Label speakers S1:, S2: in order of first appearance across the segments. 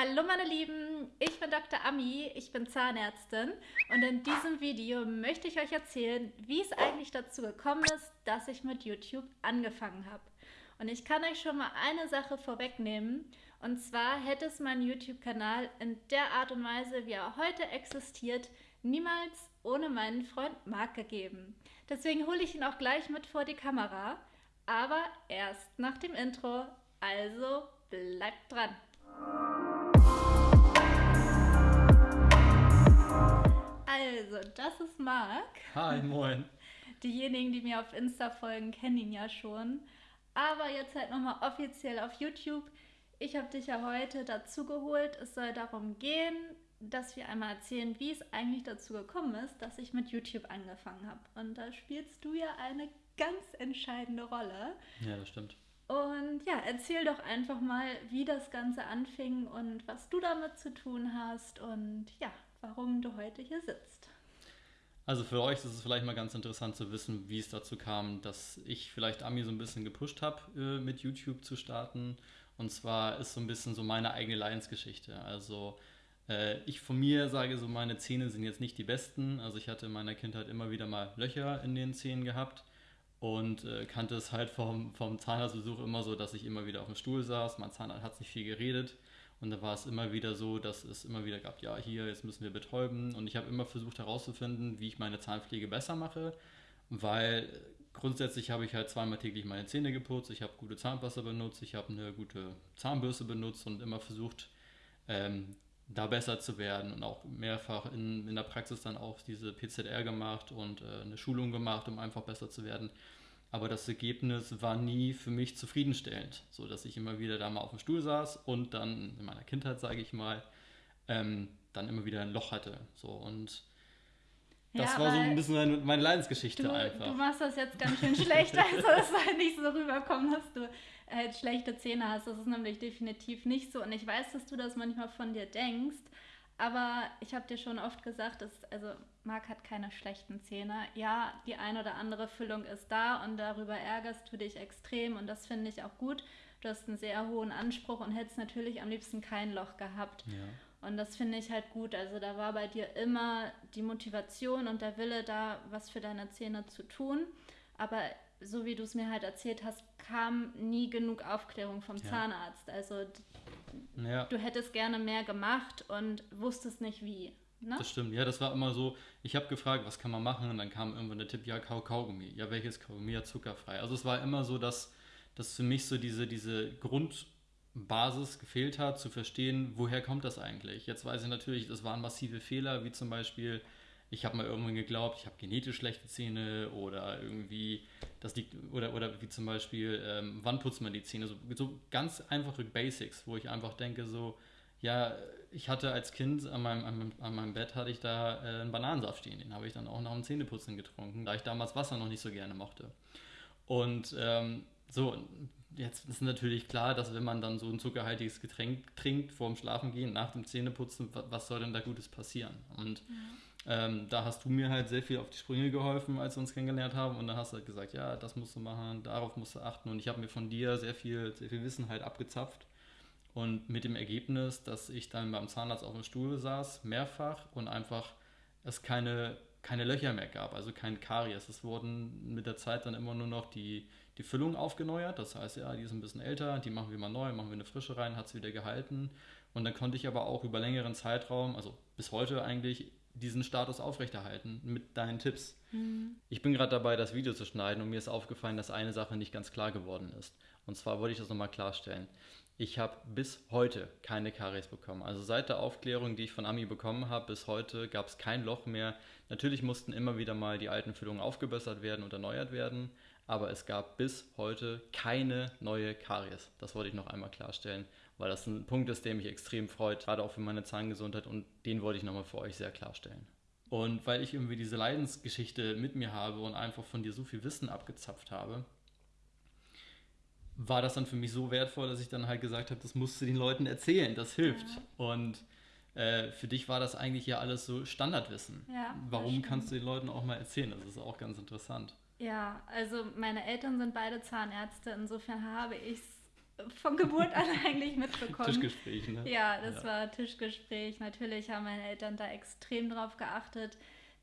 S1: Hallo meine Lieben, ich bin Dr. Ami, ich bin Zahnärztin und in diesem Video möchte ich euch erzählen, wie es eigentlich dazu gekommen ist, dass ich mit YouTube angefangen habe. Und ich kann euch schon mal eine Sache vorwegnehmen und zwar hätte es meinen YouTube-Kanal in der Art und Weise, wie er heute existiert, niemals ohne meinen Freund Marc gegeben. Deswegen hole ich ihn auch gleich mit vor die Kamera, aber erst nach dem Intro, also bleibt dran. Also, das ist Marc.
S2: Hi, moin.
S1: Diejenigen, die mir auf Insta folgen, kennen ihn ja schon. Aber jetzt halt nochmal offiziell auf YouTube. Ich habe dich ja heute dazu geholt. Es soll darum gehen, dass wir einmal erzählen, wie es eigentlich dazu gekommen ist, dass ich mit YouTube angefangen habe. Und da spielst du ja eine ganz entscheidende Rolle.
S2: Ja, das stimmt.
S1: Und ja, erzähl doch einfach mal, wie das Ganze anfing und was du damit zu tun hast und ja, warum du heute hier sitzt.
S2: Also für euch ist es vielleicht mal ganz interessant zu wissen, wie es dazu kam, dass ich vielleicht Ami so ein bisschen gepusht habe, äh, mit YouTube zu starten. Und zwar ist so ein bisschen so meine eigene Leidensgeschichte. Also äh, ich von mir sage so, meine Zähne sind jetzt nicht die besten. Also ich hatte in meiner Kindheit immer wieder mal Löcher in den Zähnen gehabt und äh, kannte es halt vom, vom Zahnarztbesuch immer so, dass ich immer wieder auf dem Stuhl saß. Mein Zahnarzt hat nicht viel geredet und da war es immer wieder so, dass es immer wieder gab, ja, hier, jetzt müssen wir betäuben. Und ich habe immer versucht herauszufinden, wie ich meine Zahnpflege besser mache, weil grundsätzlich habe ich halt zweimal täglich meine Zähne geputzt, ich habe gute Zahnwasser benutzt, ich habe eine gute Zahnbürste benutzt und immer versucht, ähm, da besser zu werden und auch mehrfach in, in der Praxis dann auch diese PZR gemacht und äh, eine Schulung gemacht, um einfach besser zu werden. Aber das Ergebnis war nie für mich zufriedenstellend, so dass ich immer wieder da mal auf dem Stuhl saß und dann in meiner Kindheit, sage ich mal, ähm, dann immer wieder ein Loch hatte. So und das ja, war so ein bisschen meine Leidensgeschichte
S1: du,
S2: einfach.
S1: Du machst das jetzt ganz schön schlecht, also es soll nicht so rüberkommen, dass du halt schlechte Zähne hast. Das ist nämlich definitiv nicht so. Und ich weiß, dass du das manchmal von dir denkst. Aber ich habe dir schon oft gesagt, dass, also Marc hat keine schlechten Zähne. Ja, die eine oder andere Füllung ist da und darüber ärgerst du dich extrem und das finde ich auch gut. Du hast einen sehr hohen Anspruch und hättest natürlich am liebsten kein Loch gehabt. Ja. Und das finde ich halt gut. Also da war bei dir immer die Motivation und der Wille da, was für deine Zähne zu tun. Aber so wie du es mir halt erzählt hast, kam nie genug Aufklärung vom ja. Zahnarzt. Also ja. du hättest gerne mehr gemacht und wusstest nicht wie.
S2: Ne? Das stimmt, ja, das war immer so, ich habe gefragt, was kann man machen und dann kam irgendwann der Tipp, ja, Kau Kaugummi. Ja, welches Kaugummi? Ja, zuckerfrei. Also es war immer so, dass, dass für mich so diese, diese Grundbasis gefehlt hat, zu verstehen, woher kommt das eigentlich. Jetzt weiß ich natürlich, das waren massive Fehler, wie zum Beispiel, ich habe mal irgendwann geglaubt, ich habe genetisch schlechte Zähne oder irgendwie, das liegt, oder, oder wie zum Beispiel, ähm, wann putzt man die Zähne? So, so ganz einfache Basics, wo ich einfach denke, so, ja, ich hatte als Kind an meinem, an an meinem Bett hatte ich da äh, einen Bananensaft stehen. Den habe ich dann auch nach dem Zähneputzen getrunken, da ich damals Wasser noch nicht so gerne mochte. Und ähm, so, jetzt ist natürlich klar, dass wenn man dann so ein zuckerhaltiges Getränk trinkt vor dem Schlafengehen, nach dem Zähneputzen, was soll denn da Gutes passieren? Und ja. Ähm, da hast du mir halt sehr viel auf die Sprünge geholfen, als wir uns kennengelernt haben. Und dann hast du halt gesagt, ja, das musst du machen, darauf musst du achten. Und ich habe mir von dir sehr viel, sehr viel Wissen halt abgezapft und mit dem Ergebnis, dass ich dann beim Zahnarzt auf dem Stuhl saß, mehrfach und einfach es keine, keine Löcher mehr gab, also kein Karies. Es wurden mit der Zeit dann immer nur noch die, die Füllung aufgeneuert. Das heißt, ja, die ist ein bisschen älter, die machen wir mal neu, machen wir eine frische rein, hat es wieder gehalten. Und dann konnte ich aber auch über längeren Zeitraum, also bis heute eigentlich, diesen Status aufrechterhalten mit deinen Tipps. Mhm. Ich bin gerade dabei, das Video zu schneiden und mir ist aufgefallen, dass eine Sache nicht ganz klar geworden ist. Und zwar wollte ich das nochmal klarstellen. Ich habe bis heute keine Karies bekommen. Also seit der Aufklärung, die ich von Ami bekommen habe, bis heute gab es kein Loch mehr. Natürlich mussten immer wieder mal die alten Füllungen aufgebessert werden und erneuert werden, aber es gab bis heute keine neue Karies. Das wollte ich noch einmal klarstellen, weil das ein Punkt ist, der mich extrem freut, gerade auch für meine Zahngesundheit und den wollte ich nochmal für euch sehr klarstellen. Und weil ich irgendwie diese Leidensgeschichte mit mir habe und einfach von dir so viel Wissen abgezapft habe, war das dann für mich so wertvoll, dass ich dann halt gesagt habe, das musst du den Leuten erzählen, das hilft. Ja. Und äh, für dich war das eigentlich ja alles so Standardwissen. Ja, Warum kannst du den Leuten auch mal erzählen? Das ist auch ganz interessant.
S1: Ja, also meine Eltern sind beide Zahnärzte, insofern habe ich es von Geburt an eigentlich mitbekommen.
S2: Tischgespräch, ne?
S1: Ja, das ja. war Tischgespräch. Natürlich haben meine Eltern da extrem drauf geachtet,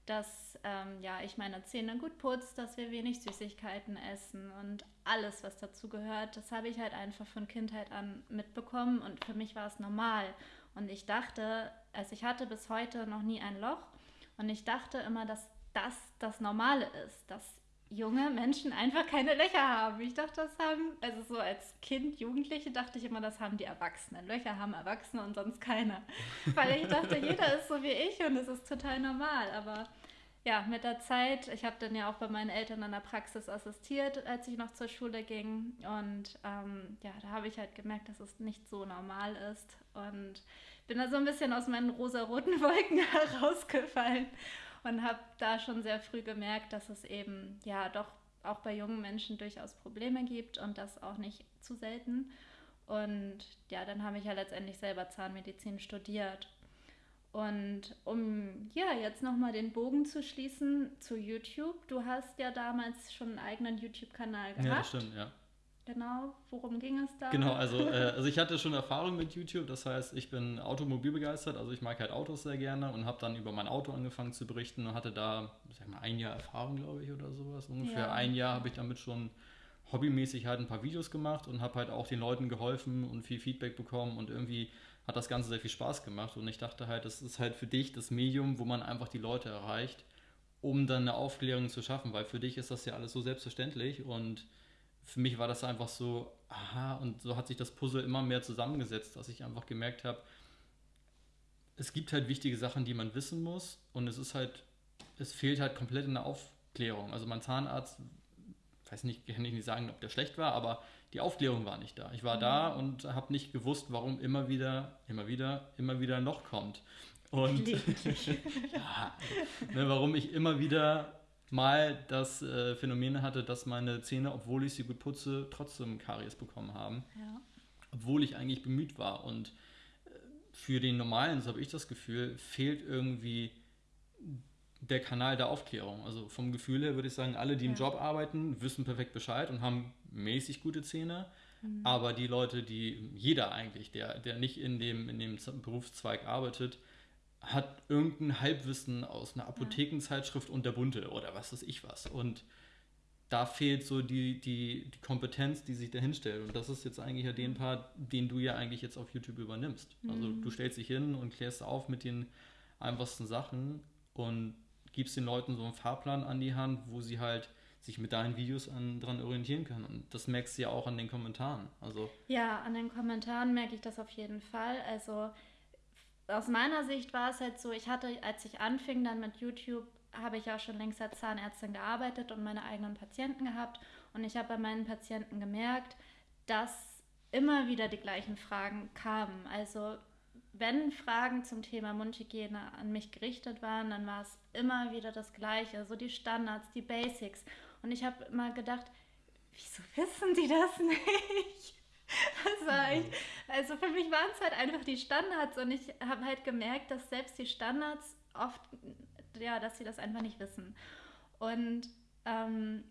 S1: dass ähm, ja, ich meine Zähne gut putze, dass wir wenig Süßigkeiten essen und alles, was dazu gehört. Das habe ich halt einfach von Kindheit an mitbekommen und für mich war es normal. Und ich dachte, also ich hatte bis heute noch nie ein Loch und ich dachte immer, dass das das Normale ist, dass junge Menschen einfach keine Löcher haben. Ich dachte, das haben, also so als Kind, Jugendliche dachte ich immer, das haben die Erwachsenen. Löcher haben Erwachsene und sonst keiner. Weil ich dachte, jeder ist so wie ich und es ist total normal. Aber ja, mit der Zeit, ich habe dann ja auch bei meinen Eltern an der Praxis assistiert, als ich noch zur Schule ging. Und ähm, ja, da habe ich halt gemerkt, dass es nicht so normal ist. Und bin da so ein bisschen aus meinen rosa-roten Wolken herausgefallen und habe da schon sehr früh gemerkt, dass es eben ja doch auch bei jungen Menschen durchaus Probleme gibt und das auch nicht zu selten. Und ja, dann habe ich ja letztendlich selber Zahnmedizin studiert. Und um ja jetzt nochmal den Bogen zu schließen zu YouTube, du hast ja damals schon einen eigenen YouTube-Kanal gehabt. Ja, das
S2: stimmt, ja.
S1: Genau, worum ging es da?
S2: Genau, also, äh, also ich hatte schon Erfahrung mit YouTube, das heißt, ich bin automobilbegeistert, also ich mag halt Autos sehr gerne und habe dann über mein Auto angefangen zu berichten und hatte da, sag mal, ein Jahr Erfahrung, glaube ich, oder sowas. Ungefähr ja. ein Jahr habe ich damit schon hobbymäßig halt ein paar Videos gemacht und habe halt auch den Leuten geholfen und viel Feedback bekommen und irgendwie hat das Ganze sehr viel Spaß gemacht und ich dachte halt, das ist halt für dich das Medium, wo man einfach die Leute erreicht, um dann eine Aufklärung zu schaffen, weil für dich ist das ja alles so selbstverständlich und für mich war das einfach so, aha, und so hat sich das Puzzle immer mehr zusammengesetzt, dass ich einfach gemerkt habe, es gibt halt wichtige Sachen, die man wissen muss und es ist halt, es fehlt halt komplett in der Aufklärung. Also mein Zahnarzt, weiß nicht, kann ich nicht sagen, ob der schlecht war, aber die Aufklärung war nicht da. Ich war mhm. da und habe nicht gewusst, warum immer wieder, immer wieder, immer wieder noch kommt. Und ja, ne, warum ich immer wieder mal das äh, Phänomen hatte, dass meine Zähne, obwohl ich sie gut putze, trotzdem Karies bekommen haben. Ja. Obwohl ich eigentlich bemüht war. Und äh, für den Normalen, so habe ich das Gefühl, fehlt irgendwie der Kanal der Aufklärung. Also vom Gefühl her würde ich sagen, alle, die ja. im Job arbeiten, wissen perfekt Bescheid und haben mäßig gute Zähne. Mhm. Aber die Leute, die, jeder eigentlich, der, der nicht in dem, in dem Berufszweig arbeitet, hat irgendein Halbwissen aus einer Apothekenzeitschrift und der Bunte oder was weiß ich was. Und da fehlt so die, die, die Kompetenz, die sich dahin stellt. Und das ist jetzt eigentlich ja den Part, den du ja eigentlich jetzt auf YouTube übernimmst. Also mhm. Du stellst dich hin und klärst auf mit den einfachsten Sachen und gibst den Leuten so einen Fahrplan an die Hand, wo sie halt sich mit deinen Videos an, dran orientieren können. Und das merkst du ja auch an den Kommentaren. Also
S1: ja, an den Kommentaren merke ich das auf jeden Fall. Also aus meiner Sicht war es halt so, ich hatte, als ich anfing dann mit YouTube, habe ich ja schon längst als Zahnärztin gearbeitet und meine eigenen Patienten gehabt. Und ich habe bei meinen Patienten gemerkt, dass immer wieder die gleichen Fragen kamen. Also wenn Fragen zum Thema Mundhygiene an mich gerichtet waren, dann war es immer wieder das Gleiche, so die Standards, die Basics. Und ich habe immer gedacht, wieso wissen die das nicht? War echt, also für mich waren es halt einfach die Standards und ich habe halt gemerkt, dass selbst die Standards oft, ja, dass sie das einfach nicht wissen. Und ähm,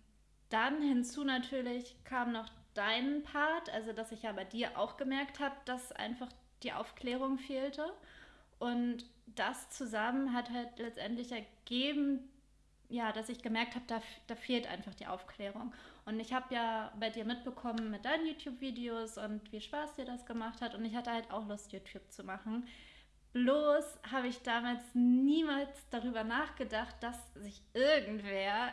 S1: dann hinzu natürlich kam noch dein Part, also dass ich ja bei dir auch gemerkt habe, dass einfach die Aufklärung fehlte. Und das zusammen hat halt letztendlich ergeben, ja, dass ich gemerkt habe, da, da fehlt einfach die Aufklärung. Und ich habe ja bei dir mitbekommen mit deinen YouTube-Videos und wie Spaß dir das gemacht hat. Und ich hatte halt auch Lust, YouTube zu machen. Bloß habe ich damals niemals darüber nachgedacht, dass sich irgendwer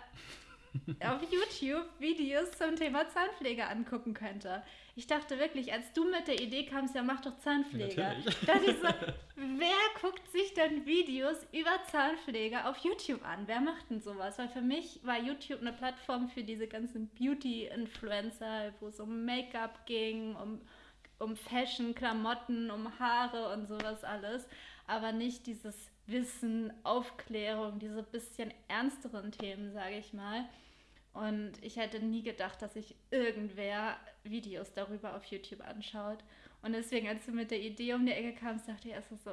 S1: auf YouTube Videos zum Thema Zahnpflege angucken könnte. Ich dachte wirklich, als du mit der Idee kamst, ja mach doch Zahnpflege. Natürlich. Dachte ich so, wer guckt sich denn Videos über Zahnpflege auf YouTube an? Wer macht denn sowas? Weil für mich war YouTube eine Plattform für diese ganzen Beauty-Influencer, wo es um Make-up ging, um, um Fashion, Klamotten, um Haare und sowas alles. Aber nicht dieses Wissen, Aufklärung, diese bisschen ernsteren Themen, sage ich mal. Und ich hätte nie gedacht, dass sich irgendwer Videos darüber auf YouTube anschaut. Und deswegen, als du mit der Idee um die Ecke kamst, dachte ich erst so,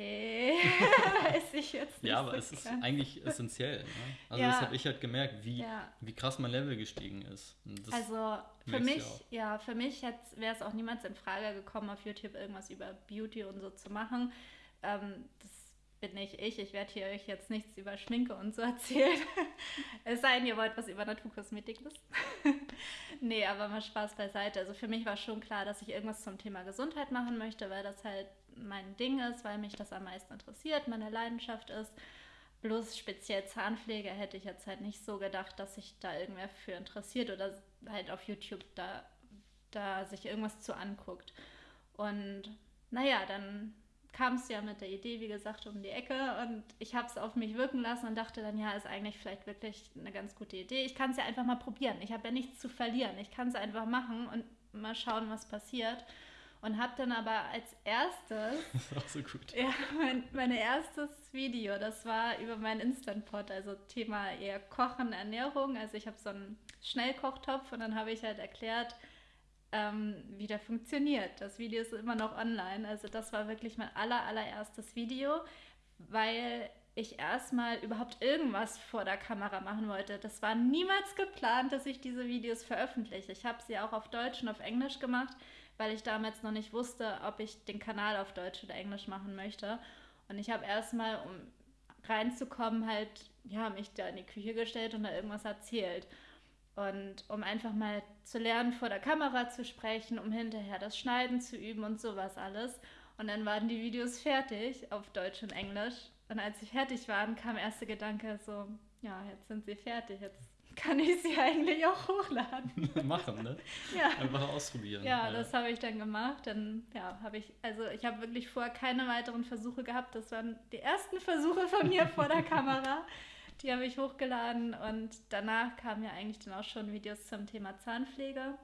S1: Okay, weiß ich jetzt nicht.
S2: Ja, aber
S1: so
S2: es ist
S1: ganz.
S2: eigentlich essentiell. Ne? Also
S1: Ja.
S2: das habe ich halt gemerkt, wie,
S1: Ja.
S2: wie krass mein Level gestiegen ist.
S1: Also für mich,
S2: ja
S1: ja, für mich wäre es auch niemals in Frage gekommen, auf YouTube irgendwas über Beauty und so zu machen. Ähm, das bin nicht ich. Ich werde hier euch jetzt nichts über Schminke und so erzählen. es sei denn, ihr wollt was über Naturkosmetik wissen. nee, aber mal Spaß beiseite. Also für mich war schon klar, dass ich irgendwas zum Thema Gesundheit machen möchte, weil das halt mein Ding ist, weil mich das am meisten interessiert, meine Leidenschaft ist. Bloß speziell Zahnpflege hätte ich jetzt halt nicht so gedacht, dass sich da irgendwer für interessiert oder halt auf YouTube da, da sich irgendwas zu anguckt. Und naja, dann kam es ja mit der Idee, wie gesagt, um die Ecke und ich habe es auf mich wirken lassen und dachte dann, ja, ist eigentlich vielleicht wirklich eine ganz gute Idee. Ich kann es ja einfach mal probieren. Ich habe ja nichts zu verlieren. Ich kann es einfach machen und mal schauen, was passiert. Und habe dann aber als erstes
S2: das ist auch so gut.
S1: ja, mein, mein erstes Video, das war über meinen Instant Pot, also Thema eher Kochen, Ernährung. Also ich habe so einen Schnellkochtopf und dann habe ich halt erklärt, ähm, wie der funktioniert. Das Video ist immer noch online. Also das war wirklich mein aller, allererstes Video, weil ich erstmal überhaupt irgendwas vor der Kamera machen wollte. Das war niemals geplant, dass ich diese Videos veröffentliche. Ich habe sie auch auf Deutsch und auf Englisch gemacht, weil ich damals noch nicht wusste, ob ich den Kanal auf Deutsch oder Englisch machen möchte. Und ich habe erstmal, um reinzukommen, halt, ja, mich da in die Küche gestellt und da irgendwas erzählt. Und um einfach mal zu lernen, vor der Kamera zu sprechen, um hinterher das Schneiden zu üben und sowas alles. Und dann waren die Videos fertig auf Deutsch und Englisch. Und als sie fertig waren, kam der erste Gedanke so, ja, jetzt sind sie fertig, jetzt kann ich sie eigentlich auch hochladen.
S2: Machen, ne?
S1: Ja.
S2: Einfach ausprobieren.
S1: Ja, das habe ich dann gemacht. Dann ja, habe ich, also ich habe wirklich vorher keine weiteren Versuche gehabt. Das waren die ersten Versuche von mir vor der Kamera. Die habe ich hochgeladen und danach kamen ja eigentlich dann auch schon Videos zum Thema Zahnpflege.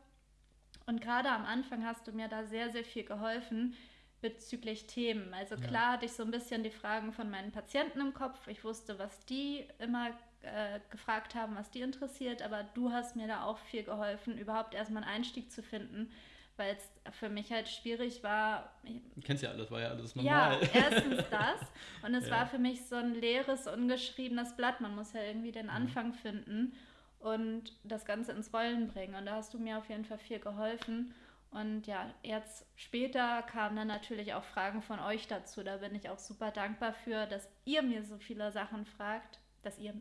S1: Und gerade am Anfang hast du mir da sehr, sehr viel geholfen bezüglich Themen. Also
S2: Ja.
S1: klar hatte ich so ein bisschen die Fragen von meinen Patienten im Kopf. Ich wusste, was die immer äh, gefragt haben, was die interessiert, aber du hast mir da auch viel geholfen, überhaupt erstmal einen Einstieg zu finden, weil es für mich halt schwierig war.
S2: Du kennst ja alles, war ja alles
S1: Ja,
S2: normal.
S1: erstens das und es
S2: Ja.
S1: war für mich so ein leeres, ungeschriebenes Blatt. Man muss ja irgendwie den Anfang finden und das Ganze ins Rollen bringen. Und da hast du mir auf jeden Fall viel geholfen. Und ja, jetzt später kamen dann natürlich auch Fragen von euch dazu. Da bin ich auch super dankbar für, dass ihr mir so viele Sachen fragt, dass ihr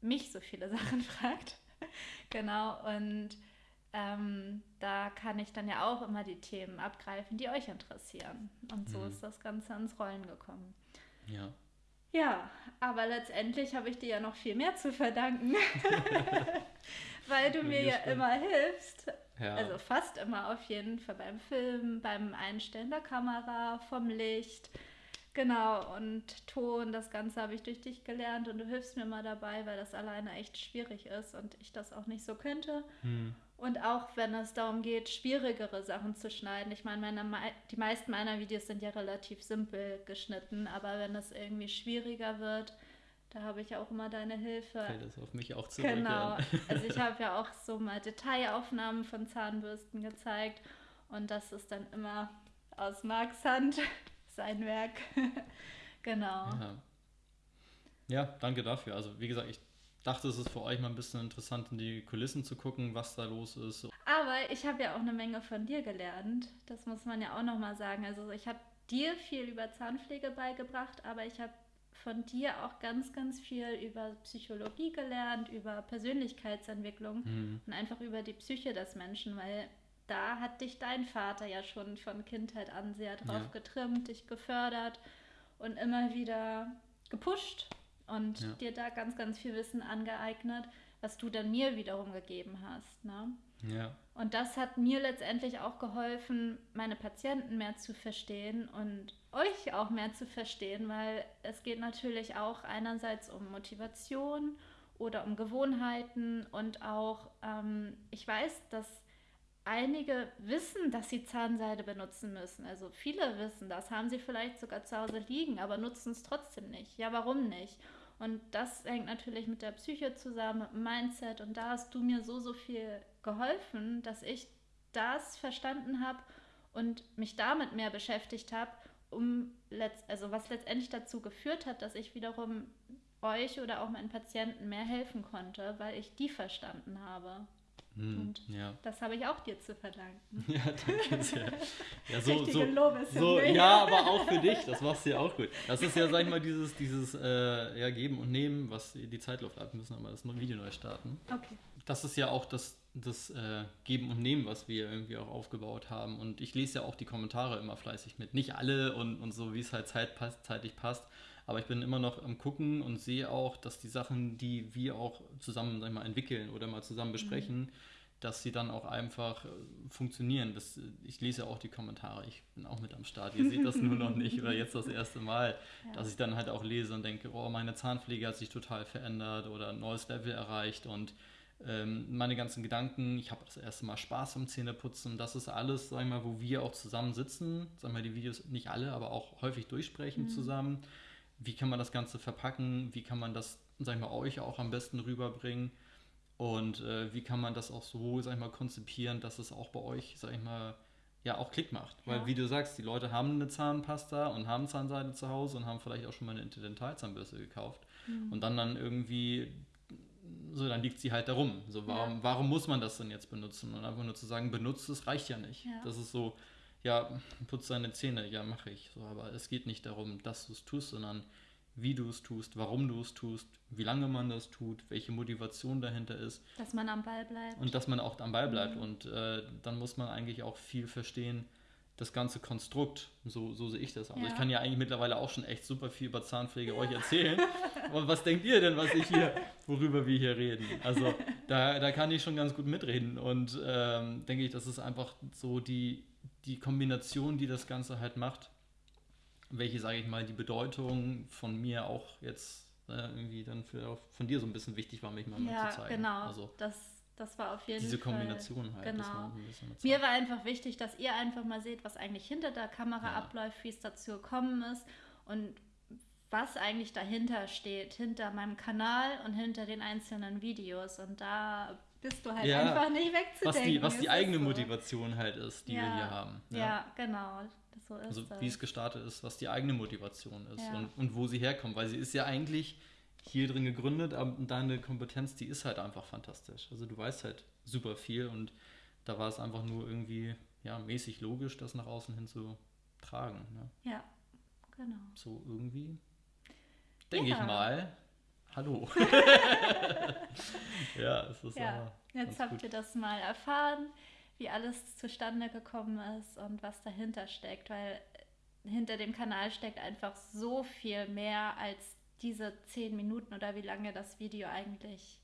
S1: mich so viele Sachen fragt. genau, und ähm, da kann ich dann ja auch immer die Themen abgreifen, die euch interessieren. Und so
S2: Mhm.
S1: ist das Ganze ins Rollen gekommen.
S2: Ja.
S1: Ja, aber letztendlich habe ich dir ja noch viel mehr zu verdanken, weil du mir ja immer hilfst.
S2: ja.
S1: Also fast immer auf jeden Fall beim Film, beim Einstellen der Kamera, vom Licht. Genau, und Ton, das Ganze habe ich durch dich gelernt und du hilfst mir mal dabei, weil das alleine echt schwierig ist und ich das auch nicht so könnte.
S2: hm.
S1: Und auch wenn es darum geht, schwierigere Sachen zu schneiden. Ich meine, meine, mei- die meisten meiner Videos sind ja relativ simpel geschnitten, aber wenn es irgendwie schwieriger wird, da habe ich auch immer deine Hilfe.
S2: fällt es auf mich auch zurück.
S1: Genau. Also ich habe ja auch so mal Detailaufnahmen von Zahnbürsten gezeigt und das ist dann immer aus Marks Hand sein Werk. genau.
S2: Ja. ja, danke dafür. Also wie gesagt, ich dachte, es ist für euch mal ein bisschen interessant, in die Kulissen zu gucken, was da los ist.
S1: Aber ich habe ja auch eine Menge von dir gelernt. Das muss man ja auch nochmal sagen. Also ich habe dir viel über Zahnpflege beigebracht, aber ich habe von dir auch ganz, ganz viel über Psychologie gelernt, über Persönlichkeitsentwicklung
S2: Hm.
S1: und einfach über die Psyche des Menschen, weil da hat dich dein Vater ja schon von Kindheit an sehr drauf
S2: Ja.
S1: getrimmt, dich gefördert und immer wieder gepusht und
S2: Ja.
S1: dir da ganz, ganz viel Wissen angeeignet, was du dann mir wiederum gegeben hast. Ne?
S2: Ja,
S1: Und das hat mir letztendlich auch geholfen, meine Patienten mehr zu verstehen und euch auch mehr zu verstehen, weil es geht natürlich auch einerseits um Motivation oder um Gewohnheiten und auch, ähm, ich weiß, dass einige wissen, dass sie Zahnseide benutzen müssen. Also viele wissen das, haben sie vielleicht sogar zu Hause liegen, aber nutzen es trotzdem nicht. Ja, warum nicht? Und das hängt natürlich mit der Psyche zusammen, mit dem Mindset. Und da hast du mir so, so viel geholfen, dass ich das verstanden habe und mich damit mehr beschäftigt habe um also was letztendlich dazu geführt hat, dass ich wiederum euch oder auch meinen Patienten mehr helfen konnte, weil ich die verstanden habe.
S2: Hm,
S1: Und
S2: ja.
S1: das habe ich auch dir zu verdanken.
S2: Ja, danke sehr. Ja, so,
S1: Richtige
S2: so, so, ja, aber auch für dich, das machst du ja auch gut. Das ist ja, sag ich mal, dieses, dieses äh, ja, Geben und Nehmen, was die Zeitluft ab. Wir müssen aber das Video neu starten.
S1: Okay.
S2: Das ist ja auch das, das äh, Geben und Nehmen, was wir irgendwie auch aufgebaut haben. Und ich lese ja auch die Kommentare immer fleißig mit. Nicht alle und, und so, wie es halt Zeit passt, zeitlich passt. Aber ich bin immer noch am Gucken und sehe auch, dass die Sachen, die wir auch zusammen sag mal, entwickeln oder mal zusammen besprechen, dass sie dann auch einfach äh, funktionieren. Das, ich lese ja auch die Kommentare. Ich bin auch mit am Start. Ihr seht das nur noch nicht oder jetzt das erste Mal,
S1: Ja.
S2: dass ich dann halt auch lese und denke, oh, meine Zahnpflege hat sich total verändert oder ein neues Level erreicht und ähm, meine ganzen Gedanken, ich habe das erste Mal Spaß am Zähneputzen. Das ist alles, sag ich mal, wo wir auch zusammen sitzen. Sagen wir die Videos nicht alle, aber auch häufig durchsprechen zusammen. Wie kann man das Ganze verpacken? Wie kann man das, sag ich mal, euch auch am besten rüberbringen? Und äh, wie kann man das auch so, sag ich mal, konzipieren, dass es auch bei euch, sag ich mal, ja auch Klick macht. Weil
S1: Ja.
S2: wie du sagst, die Leute haben eine Zahnpasta und haben Zahnseide zu Hause und haben vielleicht auch schon mal eine Interdentalzahnbürste gekauft.
S1: Mhm.
S2: Und dann dann irgendwie, so dann liegt sie halt darum. So, warum, warum muss man das denn jetzt benutzen? Und einfach nur zu sagen, benutzt es, reicht ja nicht.
S1: Ja.
S2: Das ist so, ja, putz deine Zähne, ja, mache ich. So, aber es geht nicht darum, dass du es tust, sondern wie du es tust, warum du es tust, wie lange man das tut, welche Motivation dahinter ist
S1: Dass man am Ball bleibt.
S2: und dass man auch am Ball
S1: Mhm.
S2: bleibt. Und äh, dann muss man eigentlich auch viel verstehen, das ganze Konstrukt. So, so sehe ich das. Also
S1: Ja.
S2: ich kann ja eigentlich mittlerweile auch schon echt super viel über Zahnpflege euch erzählen. Aber was denkt ihr denn, was ich hier, worüber wir hier reden? Also da, da kann ich schon ganz gut mitreden. Und ähm, denke ich, das ist einfach so die, die Kombination, die das Ganze halt macht, welche, sage ich mal, die Bedeutung von mir auch jetzt äh, irgendwie dann für, von dir so ein bisschen wichtig war, mich mal
S1: ja,
S2: zu zeigen.
S1: genau.
S2: Also
S1: das, das war auf jeden
S2: diese
S1: Fall.
S2: Kombination halt.
S1: Genau. Mir war einfach wichtig, dass ihr einfach mal seht, was eigentlich hinter der Kamera
S2: Ja.
S1: abläuft, wie es dazu gekommen ist und was eigentlich dahinter steht, hinter meinem Kanal und hinter den einzelnen Videos. Und da bist du halt
S2: Ja,
S1: einfach nicht wegzudenken.
S2: was die, was die eigene
S1: so.
S2: Motivation halt ist, die wir
S1: Ja.
S2: hier haben.
S1: Ja, genau. So ist
S2: Also
S1: das.
S2: wie es gestartet ist, was die eigene Motivation ist
S1: Ja.
S2: und, und wo sie herkommt. Weil sie ist ja eigentlich hier drin gegründet, aber deine Kompetenz, die ist halt einfach fantastisch. Also du weißt halt super viel und da war es einfach nur irgendwie ja, mäßig logisch, das nach außen hin zu tragen. Ne?
S1: ja, genau.
S2: So irgendwie, denke
S1: Ja.
S2: ich mal. Hallo. ja, es ist
S1: Ja, jetzt habt
S2: gut.
S1: ihr das mal erfahren, wie alles zustande gekommen ist und was dahinter steckt, weil hinter dem Kanal steckt einfach so viel mehr als diese zehn Minuten oder wie lange das Video eigentlich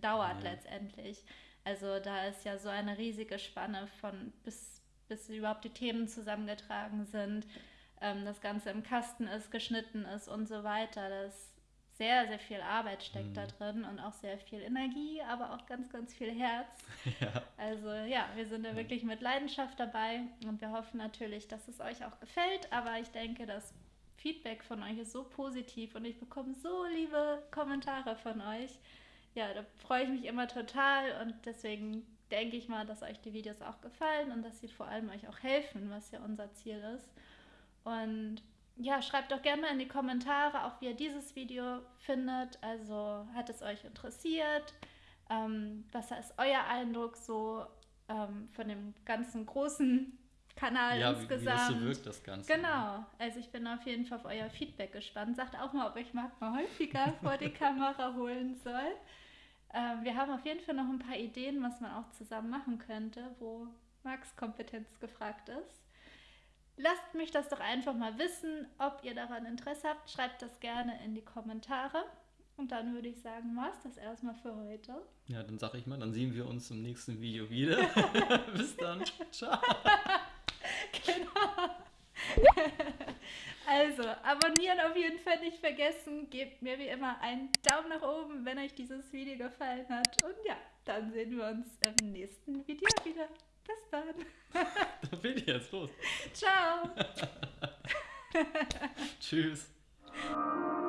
S1: dauert
S2: Ja.
S1: letztendlich. Also da ist ja so eine riesige Spanne von bis, bis überhaupt die Themen zusammengetragen sind, ähm, das Ganze im Kasten ist, geschnitten ist und so weiter. Das sehr, sehr viel Arbeit steckt da
S2: Mhm.
S1: drin und auch sehr viel Energie, aber auch ganz, ganz viel Herz.
S2: Ja.
S1: Also ja, wir sind da wirklich mit Leidenschaft dabei und wir hoffen natürlich, dass es euch auch gefällt. Aber ich denke, das Feedback von euch ist so positiv und ich bekomme so liebe Kommentare von euch. Ja, da freue ich mich immer total und deswegen denke ich mal, dass euch die Videos auch gefallen und dass sie vor allem euch auch helfen, was ja unser Ziel ist. Und ja, schreibt doch gerne mal in die Kommentare, auch wie ihr dieses Video findet. Also hat es euch interessiert? Ähm, was ist euer Eindruck so ähm, von dem ganzen großen Kanal
S2: ja, wie, wie
S1: insgesamt?
S2: das so wirkt, das Ganze.
S1: Genau, also ich bin auf jeden Fall auf euer Feedback gespannt. Sagt auch mal, ob ich Marc mal häufiger vor die Kamera holen soll. Ähm, wir haben auf jeden Fall noch ein paar Ideen, was man auch zusammen machen könnte, wo Marcs Kompetenz gefragt ist. Lasst mich das doch einfach mal wissen, ob ihr daran Interesse habt. Schreibt das gerne in die Kommentare. Und dann würde ich sagen, war es das erstmal für heute.
S2: Ja, dann sag ich mal, dann sehen wir uns im nächsten Video wieder. Bis dann. Ciao.
S1: Genau. Also, abonnieren auf jeden Fall nicht vergessen. Gebt mir wie immer einen Daumen nach oben, wenn euch dieses Video gefallen hat. Und ja, dann sehen wir uns im nächsten Video wieder. Bis dann.
S2: Da bin ich jetzt los.
S1: Ciao.
S2: Tschüss.